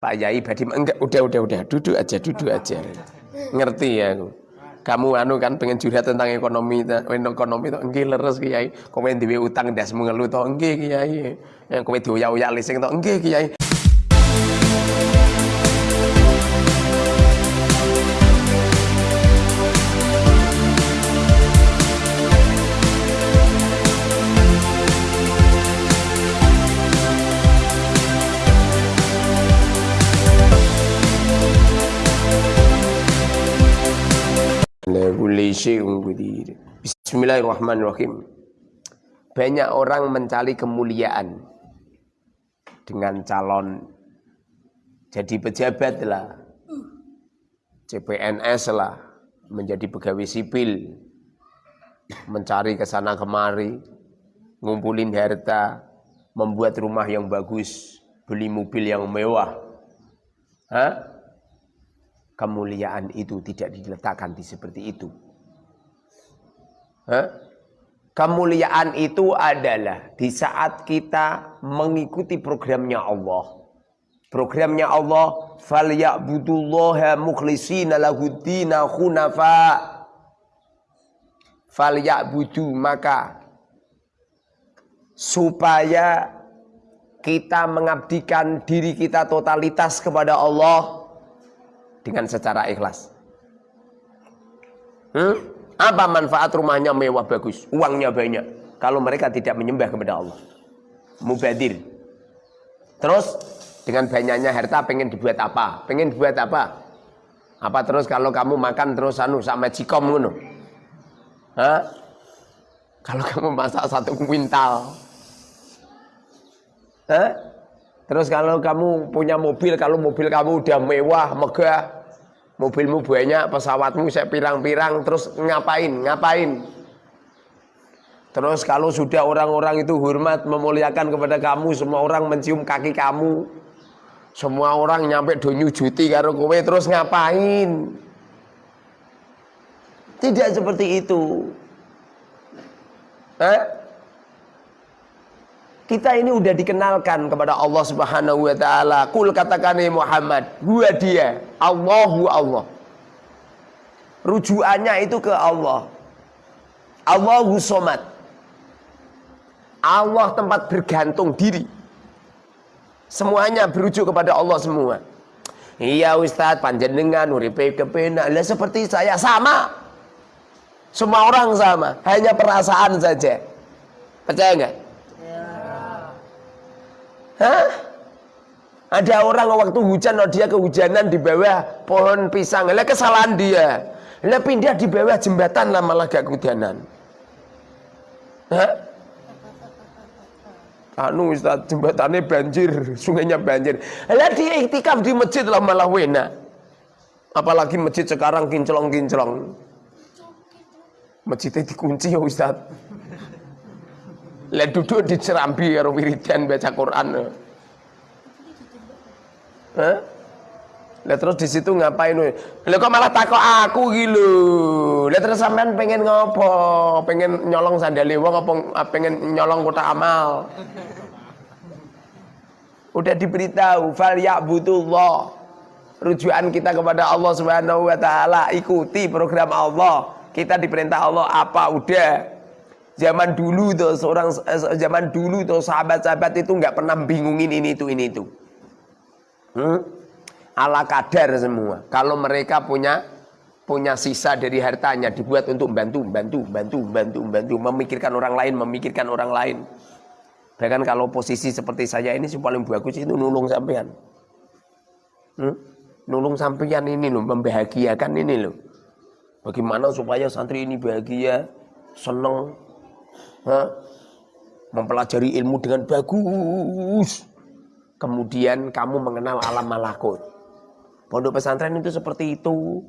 Pak Yai badi enggak udah udah udah duduk aja duduk aja. Ngerti ya aku? Kamu anu kan pengen curhat tentang ekonomi ekonomi itu enggak leres kiai. Kowe duwe utang das mengeluh to enggak kiai. Yang kowe dioyak-oyak lising to enggak kiai Bismillahirrahmanirrahim. Banyak orang mencari kemuliaan dengan calon jadi pejabat lah, CPNS lah, menjadi pegawai sipil, mencari ke sana kemari, ngumpulin harta, membuat rumah yang bagus, beli mobil yang mewah. Hah? Kemuliaan itu tidak diletakkan di seperti itu. Hah? Kemuliaan itu adalah di saat kita mengikuti programnya Allah. Programnya Allah, "Falyabudullaha mukhlishina lahuddina khunafa." Falyabudu maka supaya kita mengabdikan diri kita totalitas kepada Allah dengan secara ikhlas. Hmm? Apa manfaat rumahnya mewah bagus, uangnya banyak kalau mereka tidak menyembah kepada Allah. Mubadir. Terus dengan banyaknya harta pengen dibuat apa? Pengen dibuat apa? Apa terus kalau kamu makan terus anu sama cikom ngono? Hah? Kalau kamu masak satu kuintal. Hah? Terus kalau kamu punya mobil, kalau mobil kamu udah mewah, megah, mobilmu banyak, pesawatmu saya pirang-pirang, terus ngapain? Ngapain? Terus kalau sudah orang-orang itu hormat, memuliakan kepada kamu, semua orang mencium kaki kamu, semua orang nyampe do nyujuti karo kowe, terus ngapain? Tidak seperti itu. Eh? Kita ini udah dikenalkan kepada Allah Subhanahu wa taala. Kul katakan Muhammad, gua dia, Allahu Allah. Rujukannya itu ke Allah. Allahu Somad. Allah tempat bergantung diri. Semuanya berujuk kepada Allah semua. Iya Ustaz, panjenengan uripe kepenak. Lah seperti saya sama. Semua orang sama, hanya perasaan saja. Percaya enggak? Hah? Ada orang waktu hujan, oh dia kehujanan di bawah pohon pisang. Lah kesalahan dia. Lah pindah di bawah jembatan lah malah gak kehujanan. Hah? Anu Ustaz, jembatannya banjir, sungainya banjir. Lah dia iktikaf di masjid lah malah wena. Apalagi masjid sekarang kinclong-kinclong. Masjidnya dikunci ya Ustaz. Lah duduk di cerambi karo wiridan baca Quran. Hah? Lah terus di situ ngapain? Lah kok malah takok aku iki lho. Terus sampean pengen ngopo? Pengen nyolong sandale wong apa pengen nyolong kotak amal? Udah diberitahu fal ya'budullah. Rujukan kita kepada Allah Subhanahu wa taala, ikuti program Allah. Kita diperintah Allah apa udah Zaman dulu tuh seorang eh, zaman dulu tuh sahabat-sahabat itu nggak pernah bingungin ini itu ini itu. Hmm? Ala kadar semua. Kalau mereka punya punya sisa dari hartanya dibuat untuk bantu, bantu, bantu, bantu, bantu, memikirkan orang lain, memikirkan orang lain. Bahkan kalau posisi seperti saya ini sih paling bagus itu nulung sampean. Hmm? Nulung sampean ini loh, membahagiakan ini loh. Bagaimana supaya santri ini bahagia, seneng? Mempelajari ilmu dengan bagus. Kemudian kamu mengenal alam malakut. Pondok pesantren itu seperti itu.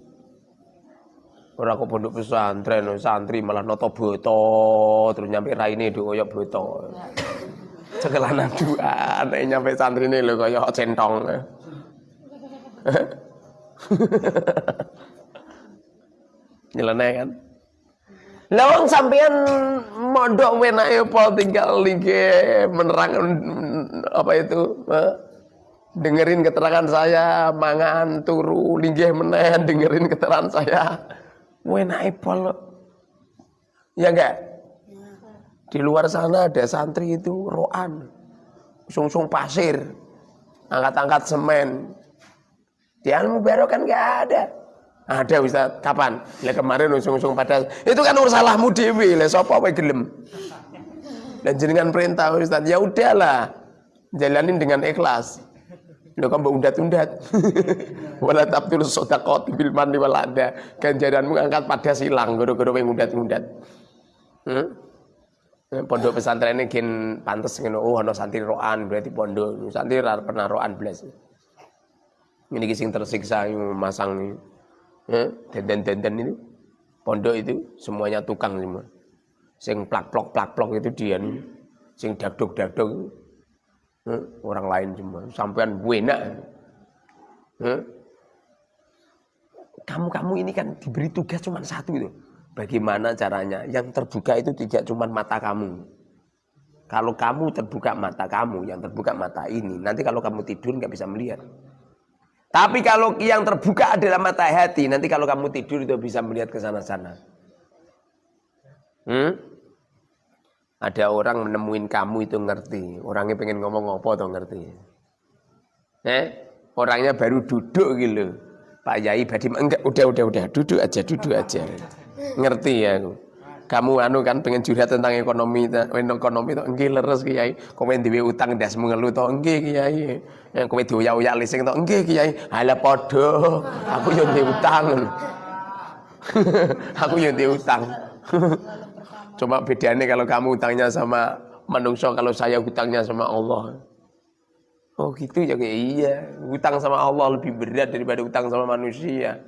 Orang kok pondok pesantren, santri malah noto boto, terus nyampe raine do koyo boto. Cekelanan dua, nek nyampe santri ini lho koyo centong. Nyeleneh kan? Lawang sampean mondok wenake apa tinggal lige menerang apa itu? dengerin keterangan saya mangan turu linggih menen dengerin keterangan saya. Naik pol ya enggak? Di luar sana ada santri itu roan. Sungsung pasir angkat-angkat semen. Di ilmu baru kan enggak ada ada Ustaz kapan ya kemarin usung-usung pada itu kan ursalahmu dewi lah sapa wae gelem dan jenengan perintah Ustaz ya udahlah jalanin dengan ikhlas Lho kan mbok undat-undat. Wala tabtul shadaqat bil manni wal ada. Ganjaranmu angkat pada silang gara-gara kowe undat-undat. Hmm? Pondok pesantren ini gen pantes ngono. Oh ana santri roan berarti pondok. Santri pernah roan blas. Ini sing tersiksa masang denden-denden itu. Pondok itu semuanya tukang semua. Sing plak-plok plak-plok itu dia nih. Sing dagdog-dagdog orang lain cuma sampean enak kamu-kamu ini kan diberi tugas cuma satu itu bagaimana caranya yang terbuka itu tidak cuma mata kamu kalau kamu terbuka mata kamu yang terbuka mata ini nanti kalau kamu tidur nggak bisa melihat tapi kalau yang terbuka adalah mata hati nanti kalau kamu tidur itu bisa melihat ke sana-sana hmm? ada orang menemuin kamu itu ngerti. Orangnya pengen ngomong apa tuh ngerti. Eh, orangnya baru duduk gitu. Pak Yai badi enggak udah udah udah duduk aja duduk aja. Ngerti ya aku. Kamu anu kan pengen curhat tentang ekonomi ekonomi to enggih leres Kiai. Kowe duwe utang ndas mengelu to enggih Kiai. Yang kowe dioyak-oyak lising to enggih Kiai. Halah padha. Aku yo utang. aku yo utang. Coba bedanya kalau kamu hutangnya sama manusia, kalau saya hutangnya sama Allah. Oh gitu ya kayak iya. Hutang sama Allah lebih berat daripada hutang sama manusia.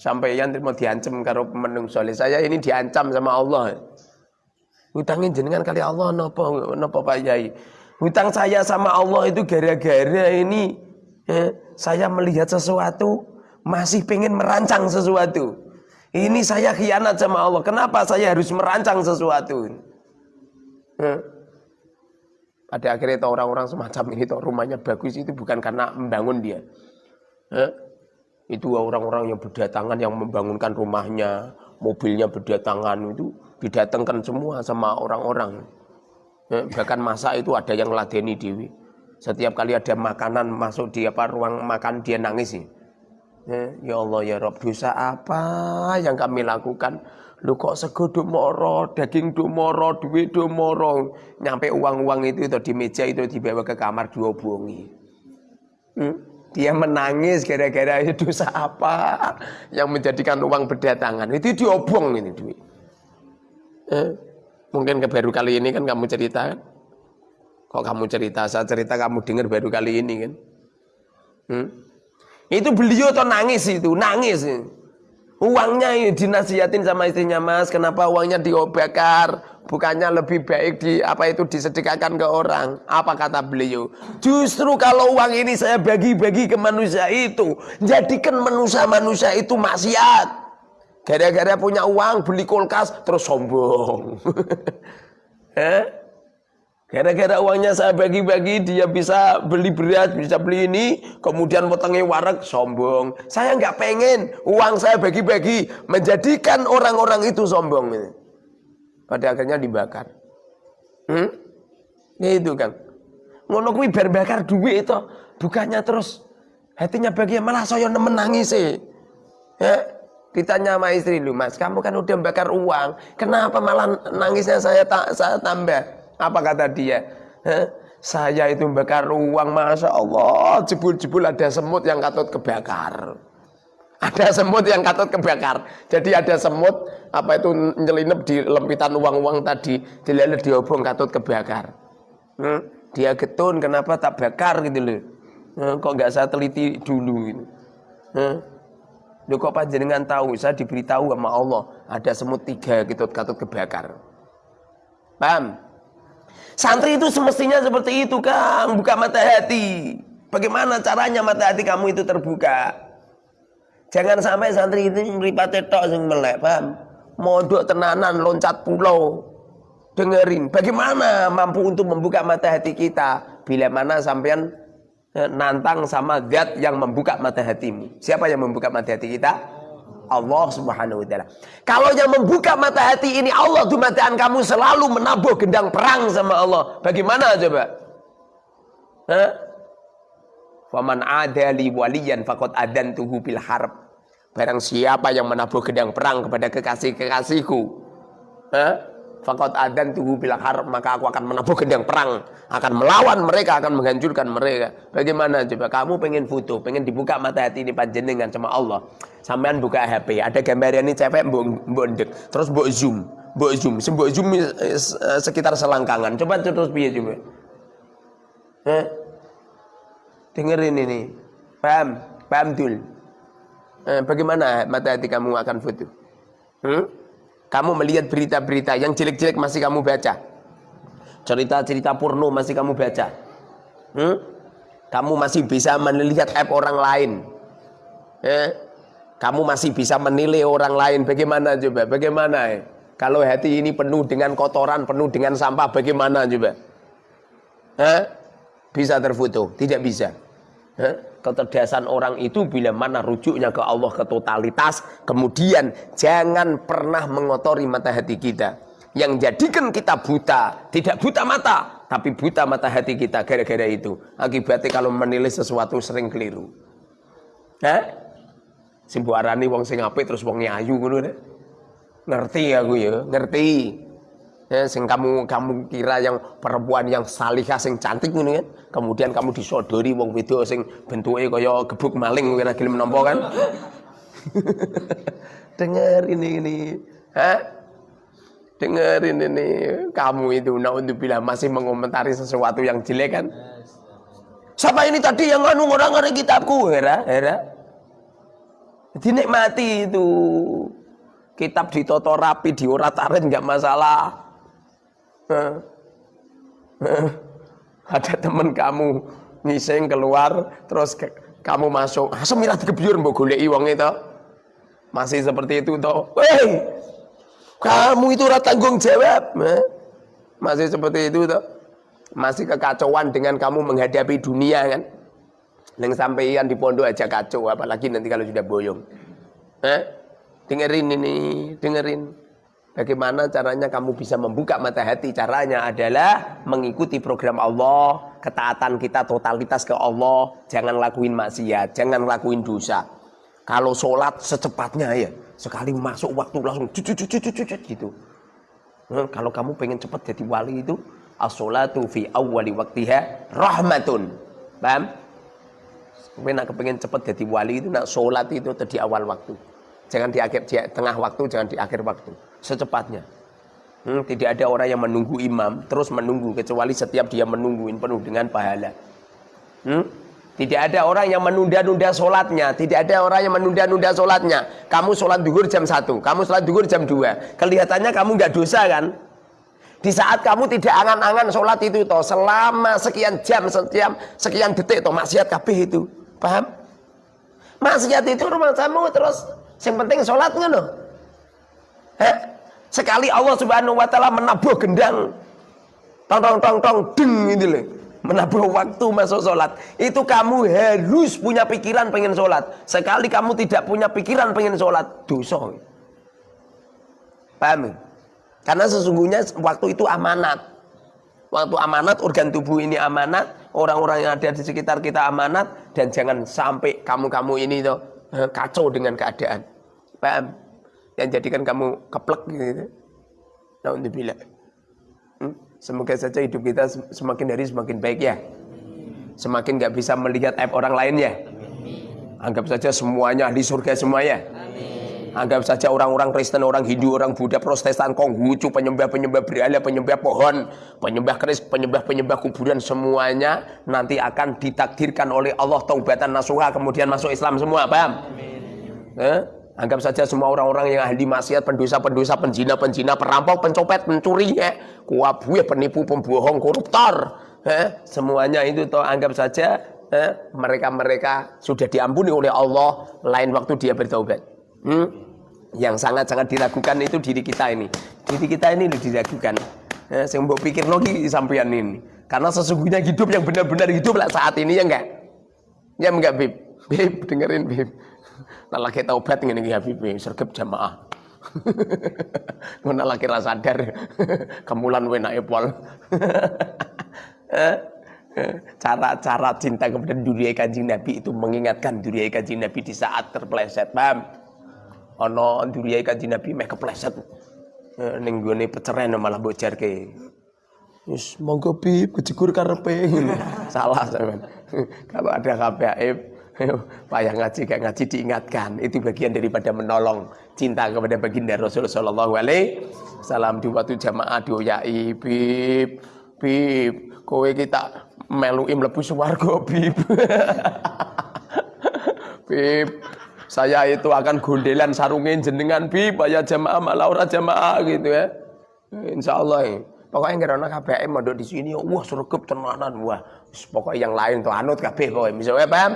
Sampai yang mau diancam kalau manusia. Saya ini diancam sama Allah. Hutangin jenengan kali Allah nopo nopo Pak Yai. Hutang saya sama Allah itu gara-gara ini ya, saya melihat sesuatu masih pengen merancang sesuatu. Ini saya khianat sama Allah. Kenapa saya harus merancang sesuatu? Hmm. Pada akhirnya orang-orang semacam ini tuh rumahnya bagus itu bukan karena membangun dia. Hmm. Itu orang-orang yang berdatangan yang membangunkan rumahnya, mobilnya berdatangan itu didatangkan semua sama orang-orang. Hmm. Bahkan masa itu ada yang ladeni dewi. Setiap kali ada makanan masuk di apa ruang makan dia nangis sih. Ya, ya Allah ya Rob dosa apa yang kami lakukan Lu kok sego moro, daging moro, duit moro. Nyampe uang-uang itu, itu di meja itu dibawa ke kamar dua bongi. Hmm? Dia menangis gara-gara itu dosa apa yang menjadikan uang berdatangan. Itu diobong ini duit. Eh? Mungkin baru kali ini kan kamu cerita kan? Kok kamu cerita, saya cerita kamu dengar baru kali ini kan? Hmm? Itu beliau tuh nangis itu, nangis. Uangnya dinasihatin sama istrinya mas, kenapa uangnya diobakar? Bukannya lebih baik di apa itu disedekahkan ke orang? Apa kata beliau? Justru kalau uang ini saya bagi-bagi ke manusia itu, jadikan manusia-manusia itu maksiat. Gara-gara punya uang beli kulkas terus sombong. eh? Gara-gara uangnya saya bagi-bagi, dia bisa beli beras, bisa beli ini, kemudian potongnya warak, sombong. Saya nggak pengen uang saya bagi-bagi, menjadikan orang-orang itu sombong. Pada akhirnya dibakar. Hmm? Itu kan. Ngono kuwi bar bakar duit itu, bukannya terus hatinya bagi malah saya nemen nangis sih. Ya, ditanya sama istri lu, Mas, kamu kan udah bakar uang, kenapa malah nangisnya saya tak saya tambah? Apa kata dia? Hah? Saya itu bakar uang, masya Allah, jebul-jebul ada semut yang katut kebakar. Ada semut yang katut kebakar. Jadi ada semut apa itu nyelinap di lempitan uang-uang tadi, dilihat diobong katut kebakar. Hmm? Dia getun, kenapa tak bakar gitu loh? Hmm, kok nggak saya teliti dulu gitu. Hmm? Loh kok panjenengan tahu? Saya diberitahu sama Allah ada semut tiga gitu katut kebakar. Paham? Santri itu semestinya seperti itu Kang, buka mata hati. Bagaimana caranya mata hati kamu itu terbuka? Jangan sampai santri itu ngripate tok sing melek, paham? Modok tenanan loncat pulau. Dengerin, bagaimana mampu untuk membuka mata hati kita bila mana sampean eh, nantang sama zat yang membuka mata hatimu. Siapa yang membuka mata hati kita? Allah Subhanahu wa taala. Kalau yang membuka mata hati ini Allah dumataan kamu selalu menabuh gendang perang sama Allah. Bagaimana coba? Hah? Faman adali waliyan faqad adantuhu bil harb. Barang siapa yang menabuh gendang perang kepada kekasih-kekasihku, Hah? Fakot adan tuhu bilang harap maka aku akan menabuh gendang perang, akan melawan mereka, akan menghancurkan mereka. Bagaimana coba kamu pengen foto, pengen dibuka mata hati ini panjenengan sama Allah. Sampean buka HP, ada gambar ini cewek mbok terus mbok zoom, mbok zoom, mbok zoom sekitar selangkangan. Coba terus biar coba. Eh? Dengerin ini. Paham? Paham dul. Eh, bagaimana mata hati kamu akan foto? Hmm? Kamu melihat berita-berita yang jelek-jelek masih kamu baca. Cerita-cerita porno masih kamu baca. Hmm? Kamu masih bisa melihat app orang lain. Eh? Kamu masih bisa menilai orang lain. Bagaimana coba? Bagaimana? Eh? Kalau hati ini penuh dengan kotoran, penuh dengan sampah, bagaimana coba? Eh? Bisa terfoto? Tidak bisa. Kecerdasan orang itu bila mana rujuknya ke Allah ke totalitas kemudian jangan pernah mengotori mata hati kita. Yang jadikan kita buta tidak buta mata tapi buta mata hati kita gara-gara itu. Akibatnya kalau menilai sesuatu sering keliru. Hah? Simbu arani wong sing apik terus wong ayu ngono ngerti aku ya? Ngerti ya, sing kamu kamu kira yang perempuan yang salihah sing cantik ngono kan kemudian kamu disodori wong wedok sing bentuke kaya gebuk maling ora gelem nampa kan? Dengerin ini ha dengerin ini. Kamu itu naudzubillah masih mengomentari sesuatu yang jelek kan? Siapa ini tadi yang anu orang ngari kitabku? Hera hera. Dinikmati itu. Kitab ditoto rapi diorat-arit nggak masalah ada teman kamu ngising keluar terus ke, kamu masuk. Asem ah, milah digebyur mbok goleki wong itu masih seperti itu toh weh kamu itu ora tanggung jawab masih seperti itu toh masih kekacauan dengan kamu menghadapi dunia kan. Yang sampaian di pondok aja kacau apalagi nanti kalau sudah boyong. Eh? dengerin ini dengerin Bagaimana caranya kamu bisa membuka mata hati? Caranya adalah mengikuti program Allah, ketaatan kita totalitas ke Allah, jangan lakuin maksiat, jangan lakuin dosa. Kalau sholat secepatnya ya, sekali masuk waktu langsung cucu cucu cucu gitu. Hmm, kalau kamu pengen cepat jadi wali itu, as-sholatu fi awwali waktiha rahmatun. Paham? Kowe nak kepengen cepat jadi wali itu nak sholat itu di awal waktu. Jangan di akhir di tengah waktu, jangan di akhir waktu secepatnya. Hmm, tidak ada orang yang menunggu imam terus menunggu kecuali setiap dia menungguin penuh dengan pahala. Hmm? Tidak ada orang yang menunda-nunda sholatnya. Tidak ada orang yang menunda-nunda sholatnya. Kamu sholat duhur jam 1. Kamu sholat duhur jam 2. Kelihatannya kamu nggak dosa kan? Di saat kamu tidak angan-angan sholat itu toh. Selama sekian jam, sekian, sekian detik toh. Maksiat kabeh itu. Paham? Maksiat itu rumah kamu terus. Yang penting sholatnya loh. Eh? Sekali Allah Subhanahu wa taala menabuh gendang. Tong tong tong tong deng ini loh. Menabuh waktu masuk sholat Itu kamu harus punya pikiran pengen sholat Sekali kamu tidak punya pikiran pengen sholat Dosa Paham? Karena sesungguhnya waktu itu amanat Waktu amanat, organ tubuh ini amanat Orang-orang yang ada di sekitar kita amanat Dan jangan sampai kamu-kamu ini tuh eh, kacau dengan keadaan Paham? Yang jadikan kamu keplek gitu. Untuk bila. Hmm? Semoga saja hidup kita semakin hari semakin baik ya. Semakin nggak bisa melihat aib orang lain ya. Anggap saja semuanya di surga semuanya. Anggap saja orang-orang Kristen, orang Hindu, orang Buddha, Protestan, Konghucu, penyembah-penyembah berhala, penyembah pohon, penyembah keris, penyembah-penyembah kuburan semuanya nanti akan ditakdirkan oleh Allah taubatan nasuha kemudian masuk Islam semua, paham? Eh? Anggap saja semua orang-orang yang ahli maksiat, pendosa-pendosa, penjina-penjina, perampok, pencopet, pencuri, ya, kuabuya, penipu, pembohong, koruptor, ya, semuanya itu toh anggap saja mereka-mereka sudah diampuni oleh Allah lain waktu dia bertobat. Hmm? Yang sangat-sangat diragukan itu diri kita ini. Diri kita ini diragukan. Ya, saya mau pikir lagi sampean ini. Karena sesungguhnya hidup yang benar-benar hidup lah saat ini ya enggak. Ya enggak Bib? Bib dengerin Bib. Nah lagi taubat ngene iki Habib sergap jamaah. Ngono lagi ra sadar kemulan wenake pol. Cara-cara cinta kepada dunia kanjeng Nabi itu mengingatkan dunia kanjeng Nabi di saat terpleset, paham? Ono dunia kanjeng Nabi meh kepleset. Ning gone peceren malah bojarke. Wis monggo bi kejegur karepe. Salah sampean. Kalau ada KPAib payah ngaji gak ngaji diingatkan. Itu bagian daripada menolong cinta kepada baginda Rasul sallallahu alaihi wasallam di waktu jamaah dioyai bib bib kowe kita melui mlebu swarga bib. bib saya itu akan gondelan sarungin jenengan bib ya jamaah malah ora jamaah gitu ya. Insyaallah. Ya. Pokoknya nggak ada KBM mondok di sini, wah surgep tenanan, wah. Pokoknya yang lain tuh anut KB pokoknya. Misalnya paham?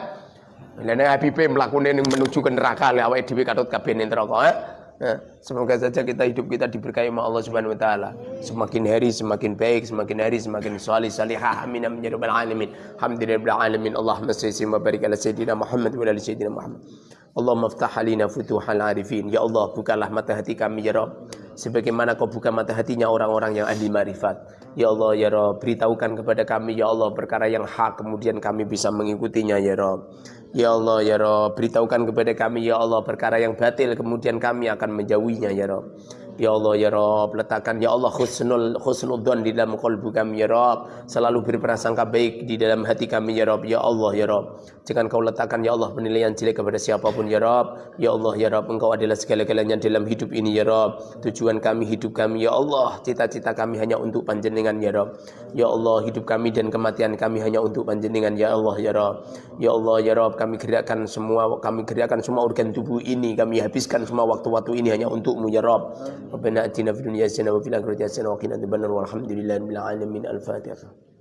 Lainnya Habib melakukan ini menuju ke neraka, lewat di katut KB ini neraka. Eh? Nah, semoga saja kita hidup kita diberkahi oleh Allah Subhanahu wa taala. Semakin hari semakin baik, semakin hari semakin salih salihah. Amin amin ya rabbal alamin. Alhamdulillah alamin. Allahumma salli wa ala sayyidina Muhammad wa ala sayyidina Muhammad. Allahumma ftah alina futuhal arifin. Ya Allah, bukalah mata hati kami ya Rabb sebagaimana kau buka mata hatinya orang-orang yang ahli marifat. Ya Allah ya Rob, beritahukan kepada kami ya Allah perkara yang hak kemudian kami bisa mengikutinya ya Rob. Ya Allah ya Rob, beritahukan kepada kami ya Allah perkara yang batil kemudian kami akan menjauhinya ya Rob. Ya Allah ya Rob letakkan ya Allah khusnul khusnul don di dalam kalbu kami ya Rob. Selalu berprasangka baik di dalam hati kami ya Rob. Ya Allah ya Rob. Jangan kau letakkan ya Allah penilaian jelek kepada siapa pun ya Rob. Ya Allah ya Rob engkau adalah segala-galanya dalam hidup ini ya Rob. Tujuan kami hidup kami ya Allah. Cita-cita kami hanya untuk panjenengan ya Rob. Ya Allah hidup kami dan kematian kami hanya untuk panjenengan ya Allah ya Rob. Ya Allah ya Rob kami gerakkan semua kami gerakkan semua organ tubuh ini. Kami habiskan semua waktu-waktu ini hanya untukmu ya Rob ربنا آتنا في الدنيا حسنة وفي الآخرة حسنة وقنا عذاب النار. والحمد لله رب العالمين. الفاتحة.